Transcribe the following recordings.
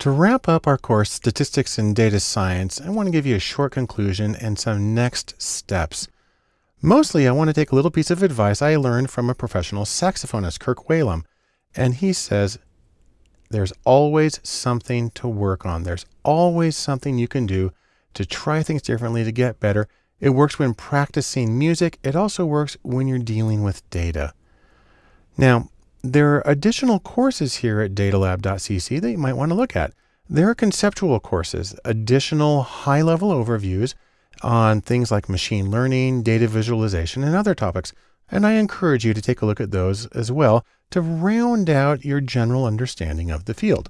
To wrap up our course, Statistics and Data Science, I want to give you a short conclusion and some next steps. Mostly, I want to take a little piece of advice I learned from a professional saxophonist, Kirk Whalum. And he says, there's always something to work on. There's always something you can do to try things differently to get better. It works when practicing music. It also works when you're dealing with data. Now, there are additional courses here at datalab.cc that you might want to look at. There are conceptual courses, additional high level overviews on things like machine learning, data visualization, and other topics. And I encourage you to take a look at those as well to round out your general understanding of the field.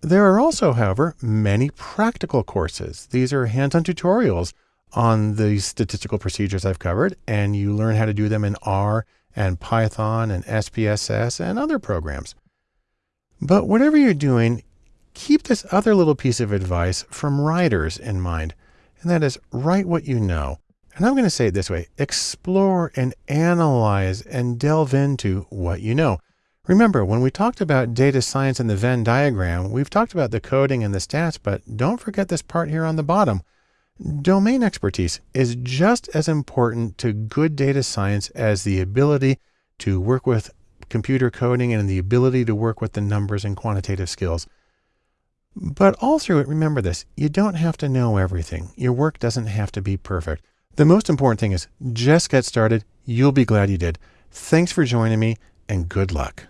There are also, however, many practical courses. These are hands-on tutorials on the statistical procedures I've covered, and you learn how to do them in R and Python and SPSS and other programs. But whatever you're doing, keep this other little piece of advice from writers in mind, and that is write what you know. And I'm going to say it this way, explore and analyze and delve into what you know. Remember, when we talked about data science in the Venn diagram, we've talked about the coding and the stats, but don't forget this part here on the bottom. Domain expertise is just as important to good data science as the ability to work with computer coding and the ability to work with the numbers and quantitative skills. But all through it, remember this, you don't have to know everything. Your work doesn't have to be perfect. The most important thing is just get started. You'll be glad you did. Thanks for joining me and good luck.